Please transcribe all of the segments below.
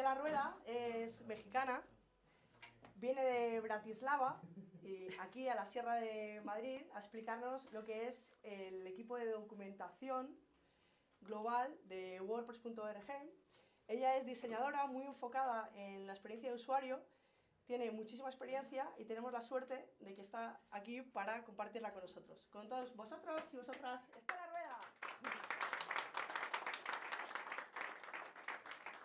Estela Rueda es mexicana, viene de Bratislava, y aquí a la Sierra de Madrid, a explicarnos lo que es el equipo de documentación global de WordPress.org. Ella es diseñadora muy enfocada en la experiencia de usuario, tiene muchísima experiencia y tenemos la suerte de que está aquí para compartirla con nosotros. Con todos vosotros y vosotras, Estela Rueda.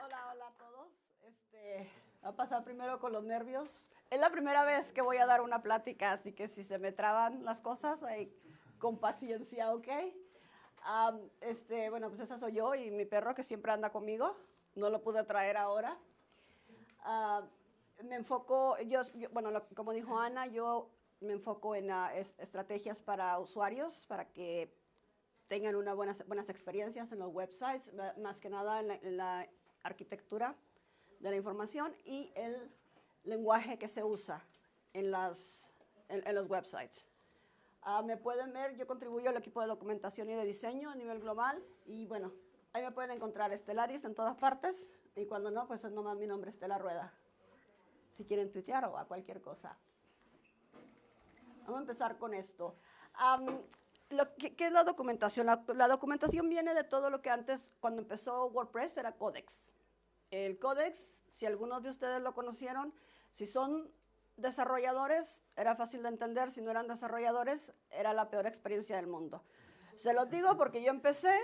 Hola, hola a todos. Este, va a pasar primero con los nervios. Es la primera vez que voy a dar una plática, así que si se me traban las cosas, con paciencia, ¿ok? este, bueno, pues esa soy yo y mi perro que siempre anda conmigo. No lo pude traer ahora. me enfoco, yo, bueno, como dijo Ana, yo me enfoco en estrategias para usuarios, para que tengan unas buenas, buenas experiencias en los websites, más que nada en la arquitectura de la información y el lenguaje que se usa en, las, en, los websites. Ah, me pueden ver, yo contribuyo al equipo de documentación y de diseño a nivel global y bueno, ahí me pueden encontrar Estelaris en todas partes y cuando no, pues es nomás mi nombre Estela Rueda. Si quieren tuitear o a cualquier cosa. Vamos a empezar con esto. lo ¿Qué es la documentación? La, la, documentación viene de todo lo que antes, cuando empezó WordPress, era Codex. El Codex, si algunos de ustedes lo conocieron, si son desarrolladores, era fácil de entender, si no eran desarrolladores, era la peor experiencia del mundo. Se los digo porque yo empecé,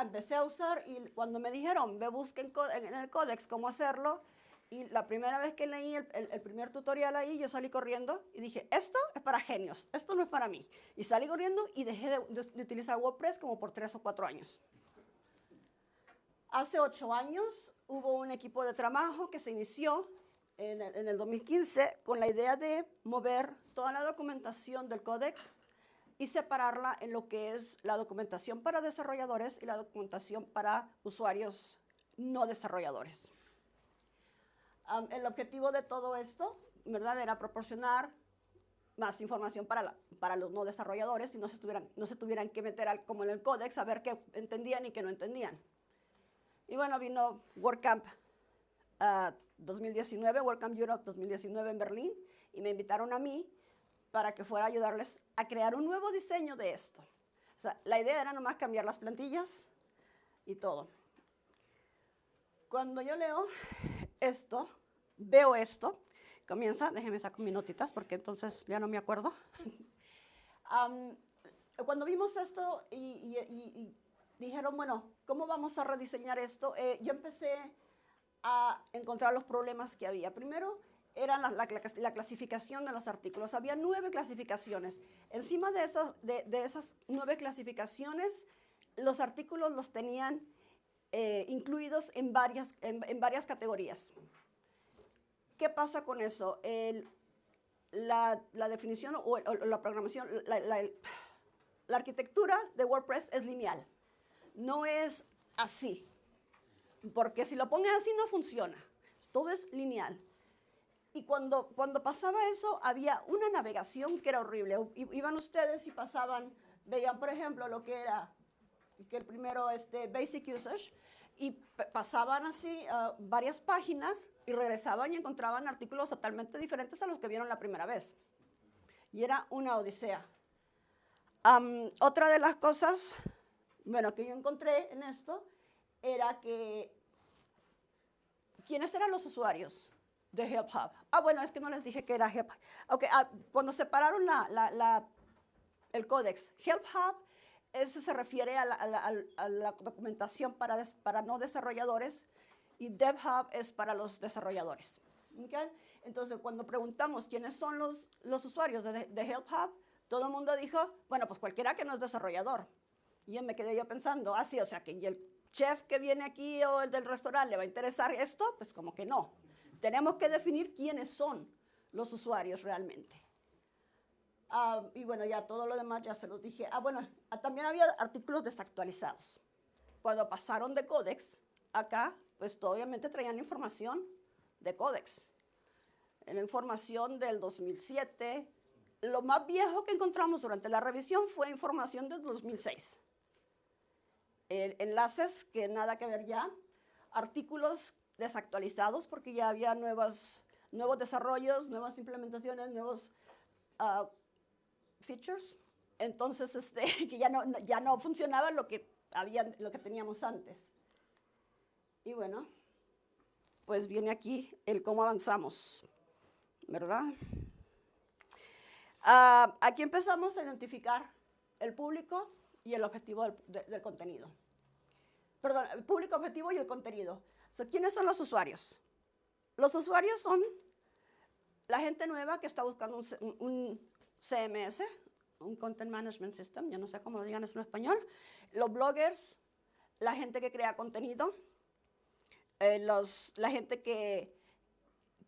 empecé a usar y cuando me dijeron, ve busquen en el Codex cómo hacerlo, y la primera vez que leí el, primer tutorial ahí, yo salí corriendo y dije, esto es para genios, esto no es para mí. Y salí corriendo y dejé de, de utilizar WordPress como por tres o cuatro años. Hace ocho años hubo un equipo de trabajo que se inició en el, 2015 con la idea de mover toda la documentación del códex y separarla en lo que es la documentación para desarrolladores y la documentación para usuarios no desarrolladores. el objetivo de todo esto, ¿verdad?, era proporcionar más información para, los no desarrolladores y no se, tuvieran, no se tuvieran que meter al, como en el códex a ver qué entendían y qué no entendían. Y bueno, vino WordCamp 2019, ah, WordCamp Europe 2019 en Berlín, y me invitaron a mí para que fuera a ayudarles a crear un nuevo diseño de esto. O sea, la idea era nomás cambiar las plantillas y todo. Cuando yo leo esto, veo esto, comienza, déjenme sacar mis notitas porque entonces ya no me acuerdo. cuando vimos esto y dijeron, bueno, ¿cómo vamos a rediseñar esto? Eh, yo empecé a encontrar los problemas que había. Primero, era la, clasificación de los artículos. Había nueve clasificaciones. Encima de esas, de, esas nueve clasificaciones, los artículos los tenían eh, incluidos en varias, en, varias categorías. ¿Qué pasa con eso? la, definición o, la programación, la arquitectura de WordPress es lineal no es así. Porque si lo pones así no funciona. Todo es lineal. Y cuando, cuando pasaba eso, había una navegación que era horrible. Iban ustedes y pasaban, veían, por ejemplo, lo que era que el primero este, Basic Usage, y pasaban así uh, varias páginas y regresaban y encontraban artículos totalmente diferentes a los que vieron la primera vez. Y era una odisea. otra de las cosas bueno, que yo encontré en esto era que, ¿quiénes eran los usuarios de Hub? Ah, bueno, es que no les dije que era Help Hub. Ah, cuando separaron la, el códex, Hub, eso se refiere a la, documentación para, para no desarrolladores y DevHub es para los desarrolladores. Entonces, cuando preguntamos quiénes son los, los usuarios de, de todo el mundo dijo, bueno, pues cualquiera que no es desarrollador. Y yo me quedé yo pensando, ah, o sea, que el chef que viene aquí o el del restaurante le va a interesar esto, pues como que no. Tenemos que definir quiénes son los usuarios realmente. Ah, y bueno, ya todo lo demás ya se los dije. Ah, bueno, ah, también había artículos desactualizados. Cuando pasaron de Codex, acá, pues obviamente traían información de Codex. La información del 2007. Lo más viejo que encontramos durante la revisión fue información del 2006 enlaces que nada que ver ya, artículos desactualizados porque ya había nuevas, nuevos desarrollos, nuevas implementaciones, nuevos ah, features. Entonces, este, que ya no, ya no funcionaba lo que, había, lo que teníamos antes. Y bueno, pues viene aquí el cómo avanzamos, ¿verdad? Ah, aquí empezamos a identificar el público y el objetivo del, del contenido. Perdón, el público objetivo y el contenido. ¿Quiénes son los usuarios? Los usuarios son la gente nueva que está buscando un, CMS, un Content Management System, yo no sé cómo lo digan en español, los bloggers, la gente que crea contenido, eh, los, la gente que,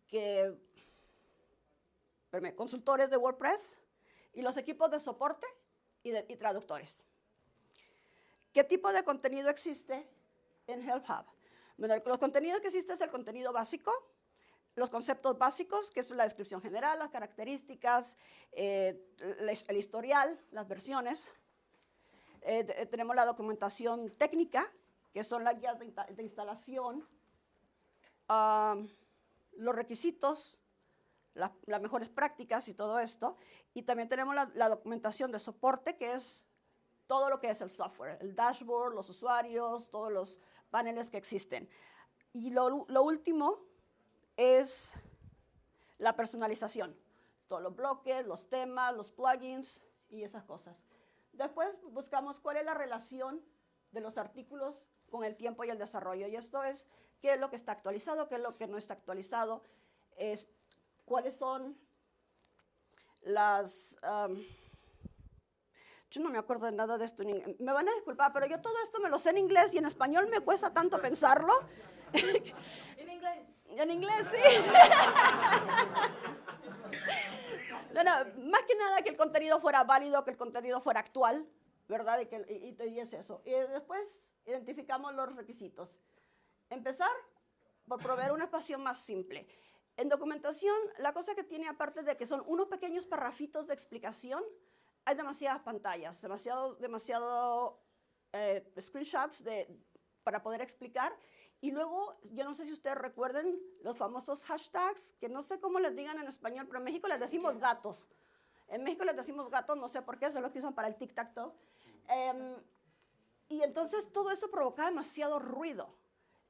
que consultores de WordPress y los equipos de soporte y traductores. ¿Qué tipo de contenido existe en Help Hub? Bueno, los contenidos que existen es el contenido básico, los conceptos básicos, que es la descripción general, las características, eh, el historial, las versiones. Eh, eh, tenemos la documentación técnica, que son las guías de, instalación, los requisitos, las mejores prácticas y todo esto. Y también tenemos la documentación de soporte, que es todo lo que es el software, el dashboard, los usuarios, todos los paneles que existen. Y lo, último es la personalización. Todos los bloques, los temas, los plugins y esas cosas. Después buscamos cuál es la relación de los artículos con el tiempo y el desarrollo. Y esto es qué es lo que está actualizado, qué es lo que no está actualizado, es, cuáles son las... Yo no me acuerdo de nada de esto. Me van a disculpar, pero yo todo esto me lo sé en inglés y en español me cuesta tanto pensarlo. En inglés. En inglés, sí. No, no, más que nada que el contenido fuera válido, que el contenido fuera actual, ¿verdad? Y, que, y, es eso. Y después identificamos los requisitos. Empezar por proveer una espacio más simple. En documentación, la cosa que tiene aparte de que son unos pequeños parrafitos de explicación, hay demasiadas pantallas, demasiado, demasiado eh, screenshots de, para poder explicar. Y luego, yo no sé si ustedes recuerden los famosos hashtags, que no sé cómo les digan en español, pero en México les decimos gatos. En México les decimos gatos, no sé por qué, es lo que usan para el tic-tac-toe. Em, y entonces todo eso provocaba demasiado ruido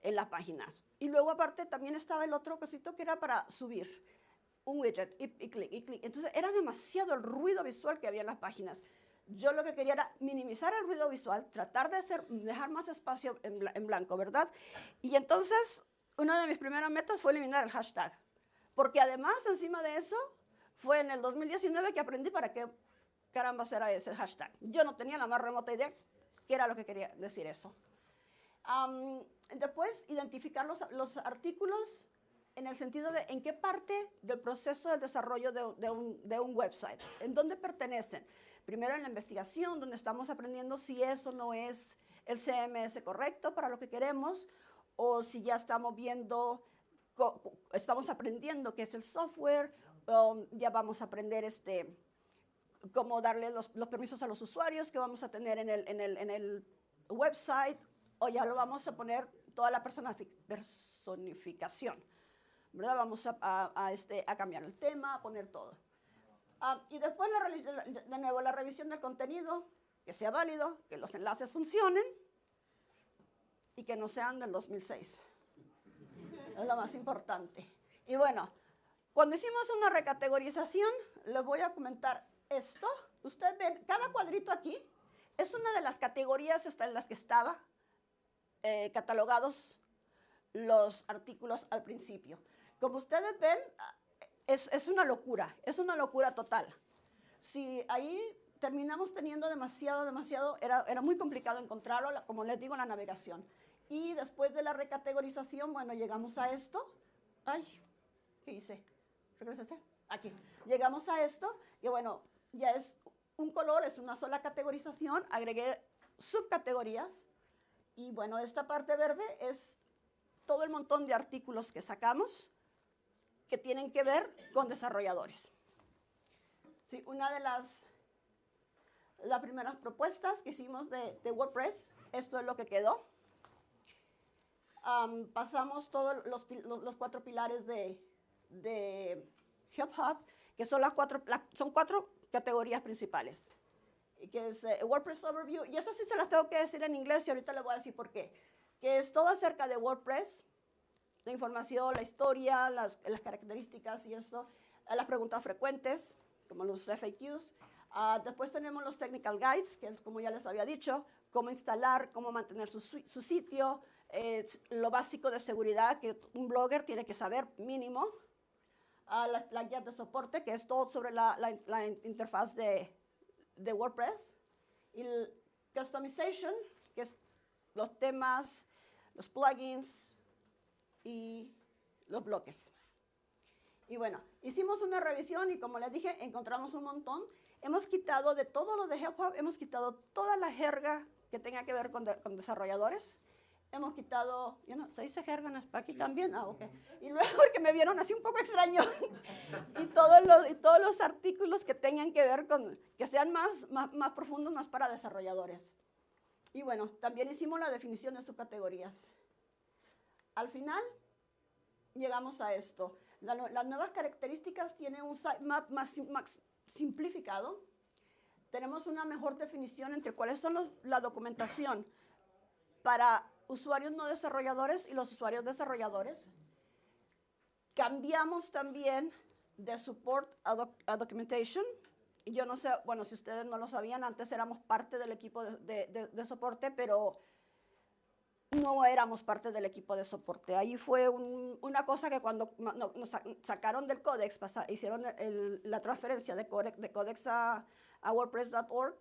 en las páginas. Y luego aparte también estaba el otro cosito que era para subir un widget y, clic y clic. Entonces era demasiado el ruido visual que había en las páginas. Yo lo que quería era minimizar el ruido visual, tratar de hacer, dejar más espacio en, blanco, ¿verdad? Y entonces una de mis primeras metas fue eliminar el hashtag. Porque además, encima de eso, fue en el 2019 que aprendí para qué caramba será ese hashtag. Yo no tenía la más remota idea qué era lo que quería decir eso. después, identificar los, los artículos en el sentido de en qué parte del proceso del desarrollo de, un, website, en dónde pertenecen. Primero en la investigación, donde estamos aprendiendo si eso no es el CMS correcto para lo que queremos, o si ya estamos viendo, estamos aprendiendo qué es el software, ya vamos a aprender este, cómo darle los, permisos a los usuarios que vamos a tener en el, en el website, o ya lo vamos a poner toda la personificación. ¿Verdad? Vamos a, este, a cambiar el tema, a poner todo. Ah, y después, la, de nuevo, la revisión del contenido, que sea válido, que los enlaces funcionen y que no sean del 2006. Es lo más importante. Y bueno, cuando hicimos una recategorización, les voy a comentar esto. Ustedes ven, cada cuadrito aquí es una de las categorías en las que estaba eh, catalogados los artículos al principio. Como ustedes ven, es, una locura, es una locura total. Si ahí terminamos teniendo demasiado, demasiado, era, era muy complicado encontrarlo, como les digo, la navegación. Y después de la recategorización, bueno, llegamos a esto. Ay, ¿qué hice? Regrésese. Aquí. Llegamos a esto y bueno, ya es un color, es una sola categorización. Agregué subcategorías y bueno, esta parte verde es todo el montón de artículos que sacamos que tienen que ver con desarrolladores. Sí, una de las, las primeras propuestas que hicimos de, WordPress, esto es lo que quedó. am, pasamos todos los, los- los cuatro pilares de, de Help Hub, que son, las cuatro, la- son cuatro categorías principales, que es eh, WordPress Overview, y esas sí se las tengo que decir en inglés y ahorita les voy a decir por qué, que es todo acerca de WordPress, la información, la historia, las, las características y esto, eh, las preguntas frecuentes, como los FAQs. Ah, después tenemos los technical guides, que es como ya les había dicho, cómo instalar, cómo mantener su, su sitio, eh, lo básico de seguridad que un blogger tiene que saber mínimo. Ah, la, la guía de soporte, que es todo sobre la, la- la in- interfaz de, de WordPress. Y el customization, que es los temas, los plugins, y los bloques. Y bueno, hicimos una revisión y como les dije, encontramos un montón. Hemos quitado de todo lo de Help Hub, hemos quitado toda la jerga que tenga que ver con, de- con desarrolladores. Hemos quitado, yo no, ¿se dice jerga en aquí también? Ah, ok. Y luego porque me vieron así un poco extraño. y, todos los, y todos los artículos que tengan que ver con, que sean más, más, más profundos, más para desarrolladores. Y bueno, también hicimos la definición de subcategorías. Al final, llegamos a esto. Las nuevas características tienen un sitemap más, más simplificado. Tenemos una mejor definición entre cuáles son los- la documentación para usuarios no desarrolladores y los usuarios desarrolladores. Cambiamos también de support a, doc- documentation. Yo no sé, bueno, si ustedes no lo sabían, antes éramos parte del equipo de soporte, pero no éramos parte del equipo de soporte. Ahí fue un- una cosa que cuando nos sa- sacaron del Codex, pasa- hicieron la transferencia de Codex, de Codex a, WordPress.org,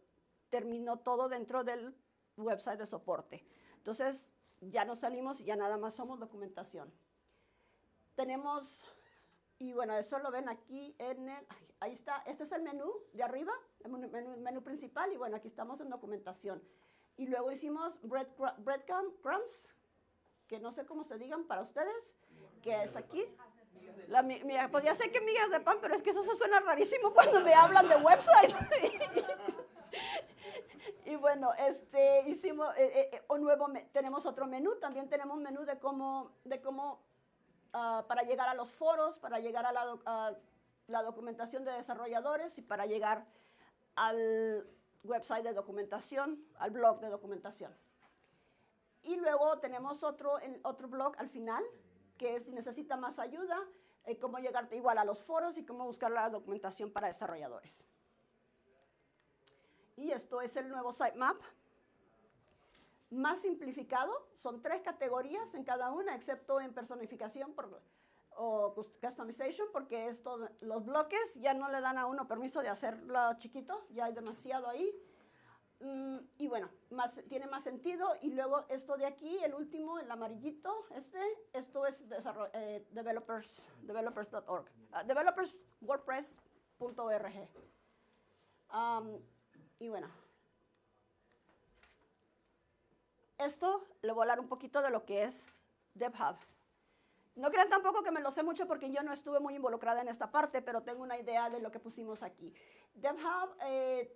terminó todo dentro del website de soporte. Entonces, ya nos salimos y ya nada más somos documentación. Tenemos, y bueno, eso lo ven aquí en el, ahí está, este es el menú de arriba, el menú- menú principal, y bueno, aquí estamos en documentación. Y luego hicimos bread, breadcrumbs, que no sé cómo se digan para ustedes, que es aquí. La, mi- mi- pues ya sé que migas de pan, pero es que eso se suena rarísimo cuando me hablan de websites. y bueno, este, hicimos, eh, eh, eh, un nuevo, tenemos otro menú, también tenemos un menú de cómo, de cómo ah, para llegar a los foros, para llegar a la, a la documentación de desarrolladores y para llegar al website de documentación, al blog de documentación. Y luego tenemos otro, otro blog al final, que es si necesita más ayuda, eh, cómo llegar igual a los foros y cómo buscar la documentación para desarrolladores. Y esto es el nuevo sitemap. Más simplificado, son tres categorías en cada una, excepto en personificación por- o cus- customization, porque esto, los bloques ya no le dan a uno permiso de hacerlo chiquito, ya hay demasiado ahí. Mm, y bueno, más, tiene más sentido. Y luego esto de aquí, el último, el amarillito, este, esto es eh, developers, developers.org, ah, developerswordpress.org. Am, y bueno, esto le voy a hablar un poquito de lo que es DevHub. No crean tampoco que me lo sé mucho porque yo no estuve muy involucrada en esta parte, pero tengo una idea de lo que pusimos aquí. DevHub, eh,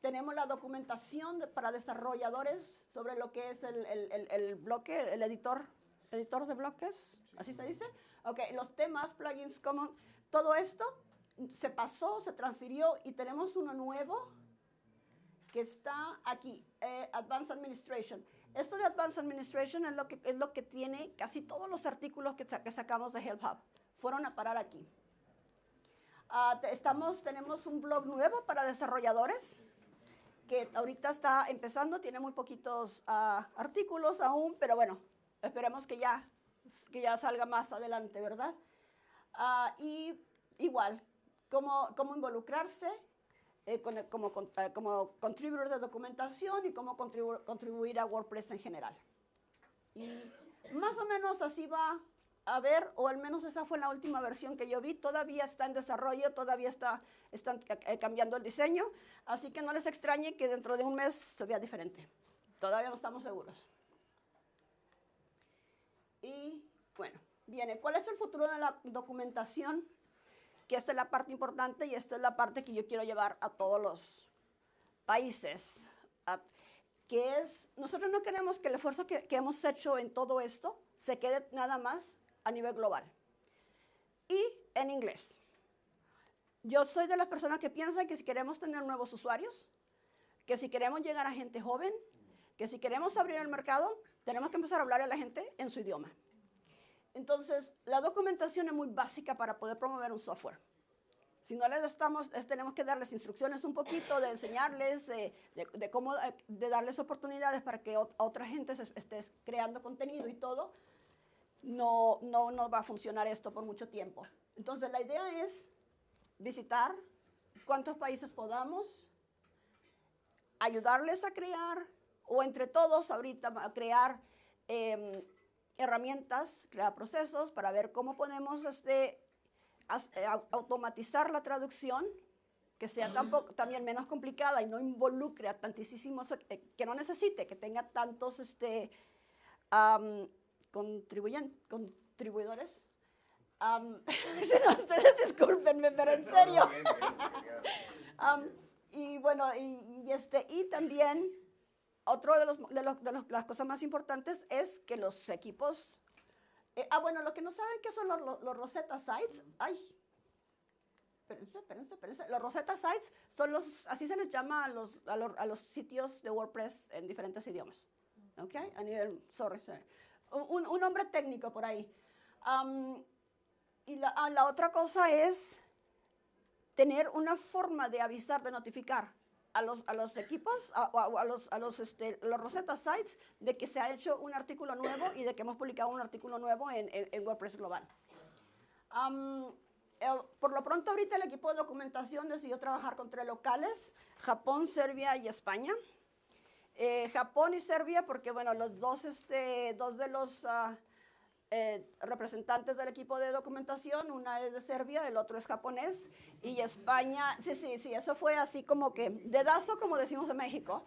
tenemos la documentación de- para desarrolladores sobre lo que es el, el- el- el bloque, el editor, editor de bloques, ¿así se dice? Ok, los temas, plugins, common, todo esto se pasó, se transfirió y tenemos uno nuevo que está aquí, eh, Advanced Administration. Esto de Advanced Administration es lo que, es lo que tiene casi todos los artículos que, que sacamos de Help Hub. Fueron a parar aquí. Te- estamos, tenemos un blog nuevo para desarrolladores que ahorita está empezando, tiene muy poquitos ah, artículos aún, pero bueno, esperemos que ya, que ya salga más adelante, ¿verdad? Ah, y igual, cómo, cómo involucrarse eh, con- como, con- eh, como contribuidor de documentación y cómo contribu- contribuir a WordPress en general. Y más o menos así va a ver, o al menos esa fue la última versión que yo vi. Todavía está en desarrollo, todavía está, están eh, cambiando el diseño, así que no les extrañe que dentro de un mes se vea diferente. Todavía no estamos seguros. Y bueno, viene, ¿cuál es el futuro de la documentación? Que esta es la parte importante y esta es la parte que yo quiero llevar a todos los países. Que es, nosotros no queremos que el esfuerzo que hemos hecho en todo esto se quede nada más a nivel global. Y en inglés. Yo soy de las personas que piensan que si queremos tener nuevos usuarios, que si queremos llegar a gente joven, que si queremos abrir el mercado, tenemos que empezar a hablar a la gente en su idioma. Entonces, la documentación es muy básica para poder promover un software. Si no les estamos, tenemos que darles instrucciones un poquito, de enseñarles, de, cómo, de darles oportunidades para que otra gente esté creando contenido y todo, no, no, no va a funcionar esto por mucho tiempo. Entonces, la idea es visitar cuántos países podamos, ayudarles a crear, o entre todos ahorita a crear em, herramientas, crear procesos para ver cómo podemos este, eh, automatizar la traducción, que sea también menos complicada y no involucre a tantísimos, eh, que no necesite, que tenga tantos este, contribuyidores. ustedes discúlpenme, pero en serio. y bueno, y, este, y también otro de, los, de, los, de las cosas más importantes es que los equipos eh, ah, bueno, los que no saben qué son los, los, Rosetta Sites, ay, espérense, espérense, espérense. Los Rosetta Sites son los, así se les llama a los, a los, a los sitios de WordPress en diferentes idiomas. ¿Ok? A nivel, sorry, Un, un, nombre técnico por ahí. y la, ah, la otra cosa es tener una forma de avisar, de notificar a los, a los equipos, a, a, los, a los, este, los Rosetta Sites, de que se ha hecho un artículo nuevo y de que hemos publicado un artículo nuevo en, en, WordPress Global. por lo pronto, ahorita el equipo de documentación decidió trabajar con tres locales, Japón, Serbia y España. Eh, Japón y Serbia, porque bueno, los dos, este, dos de los uh, eh, representantes del equipo de documentación, una es de Serbia, el otro es japonés, y España, sí, sí, sí, eso fue así como que dedazo, como decimos en México.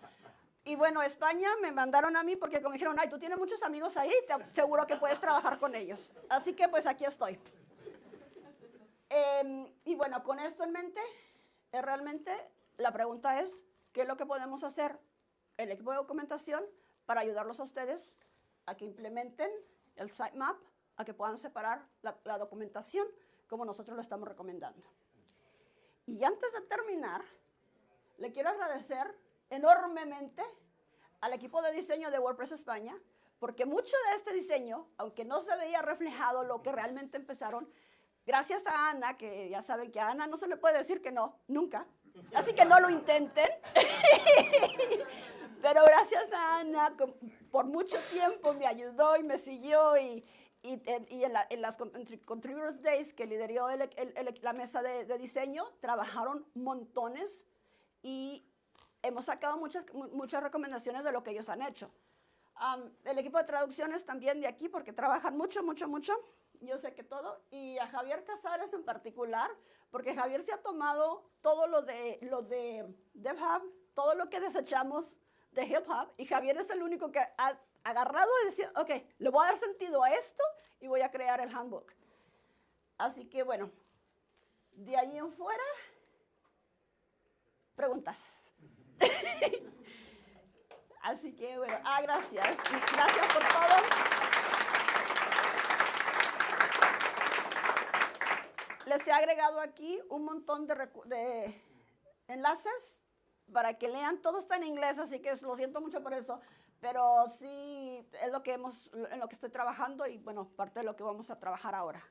Y bueno, España me mandaron a mí porque como dijeron, ay, tú tienes muchos amigos ahí, te seguro que puedes trabajar con ellos. Así que pues aquí estoy. Em, y bueno, con esto en mente, eh, realmente la pregunta es, ¿qué es lo que podemos hacer el equipo de documentación para ayudarlos a ustedes a que implementen el sitemap a que puedan separar la, documentación como nosotros lo estamos recomendando. Y antes de terminar, le quiero agradecer enormemente al equipo de diseño de WordPress España, porque mucho de este diseño, aunque no se veía reflejado lo que realmente empezaron, gracias a Ana, que ya saben que a Ana no se le puede decir que no, nunca, así que no lo intenten, pero gracias a Ana, por mucho tiempo me ayudó y me siguió y, y, en, las Contributors Days que lideró la mesa de, diseño, trabajaron montones y hemos sacado muchas, muchas recomendaciones de lo que ellos han hecho. el equipo de traducciones también de aquí, porque trabajan mucho, mucho, mucho. Yo sé que todo. Y a Javier Casares en particular, porque Javier se ha tomado todo lo de, lo de DevHub, todo lo que desechamos de hip hop y Javier es el único que ha agarrado y decía, ok, le voy a dar sentido a esto y voy a crear el handbook. Así que bueno, de ahí en fuera, preguntas. Así que bueno, ah, gracias. Gracias por todo. Les he agregado aquí un montón de, de enlaces para que lean, todo está en inglés, así que lo siento mucho por eso, pero sí es lo que hemos, en lo que estoy trabajando y bueno, parte de lo que vamos a trabajar ahora.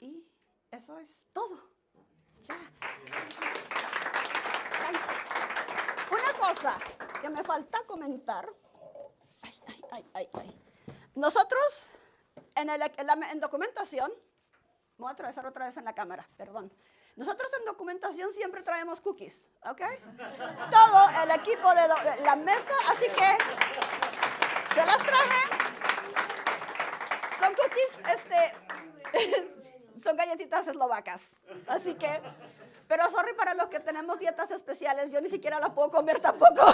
Y eso es todo. Ya. Una cosa que me falta comentar. Nosotros en, el, en documentación, voy a atravesar otra vez en la cámara, perdón. Nosotros en documentación siempre traemos cookies, ¿ok? Todo el equipo de la mesa, así que se las traje. Son cookies, este, son galletitas eslovacas, así que, pero sorry para los que tenemos dietas especiales, yo ni siquiera las puedo comer tampoco.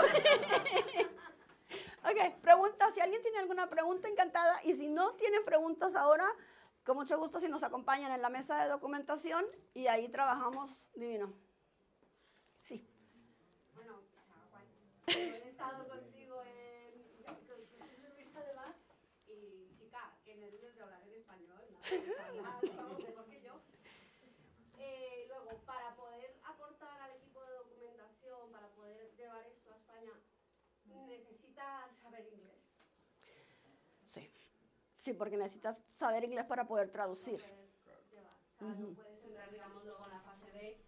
ok, pregunta, si alguien tiene alguna pregunta, encantada, y si no tienen preguntas ahora, con mucho gusto si nos acompañan en la mesa de documentación y ahí trabajamos divino. Sí. Bueno, he estado contigo en, con, Luis además, y chica, qué nervios de hablar en español, ¿no? Mejor que yo. Eh, luego, para poder aportar al equipo de documentación, para poder llevar esto a España, necesitas saber inglés. Sí. Porque necesitas saber inglés para poder traducir. Poder llevar. O sea, no puedes entrar, digamos, luego en la fase de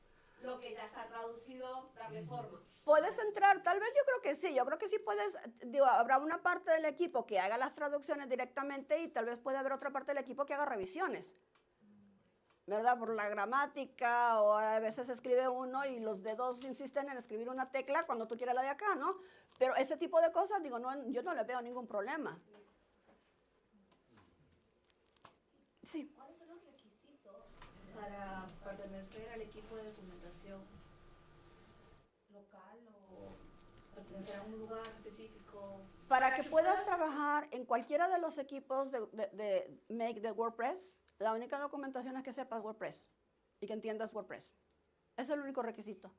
lo que ya está traducido, darle forma. Puedes entrar, tal vez yo creo que sí, yo creo que sí puedes, digo, habrá una parte del equipo que haga las traducciones directamente y tal vez puede haber otra parte del equipo que haga revisiones. ¿Verdad? Por la gramática o a veces escribe uno y los dedos insisten en escribir una tecla cuando tú quieres la de acá, ¿no? Pero ese tipo de cosas, digo, no, yo no le veo ningún problema. Sí. ¿Cuáles son los requisitos para pertenecer al equipo de documentación local o pertenecer a un lugar específico? Para que puedas trabajar en cualquiera de los equipos de, de- de Make de WordPress, la única documentación es que sepas WordPress y que entiendas WordPress. Ese es el único requisito.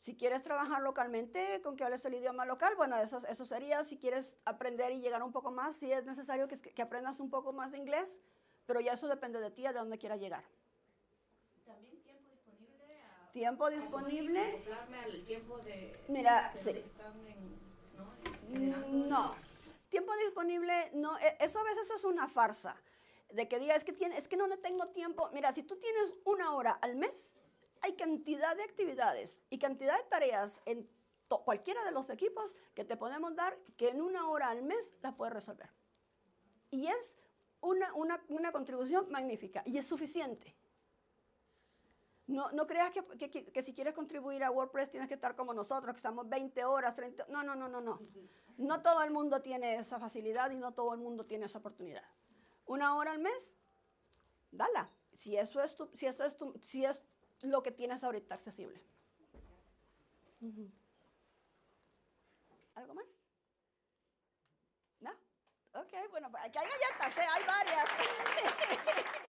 Si quieres trabajar localmente, con que hables el idioma local, bueno, eso, eso sería. Si quieres aprender y llegar un poco más, sí es necesario que, que aprendas un poco más de inglés, pero ya eso depende de ti, de dónde quieras llegar. También tiempo disponible a Tiempo disponible. al tiempo de Mira, que sí. en, ¿no? Mm, No, tiempo disponible, no, e- eso a veces es una farsa. De que diga, es que, tiene, es que no le tengo tiempo. Mira, si tú tienes una hora al mes, hay cantidad de actividades y cantidad de tareas en to- cualquiera de los equipos que te podemos dar que en una hora al mes las puedes resolver. Y es una, una, una contribución magnífica y es suficiente. No, no creas que, que- que- que si quieres contribuir a WordPress tienes que estar como nosotros, que estamos 20 horas, 30... No, no, no, no, no. No todo el mundo tiene esa facilidad y no todo el mundo tiene esa oportunidad. Una hora al mes, dala. Si eso es, tu- si eso es, tu- si es lo que tienes ahorita accesible. ¿Algo más? Ok, bueno, aquí hay galletas, ¿eh? hay varias.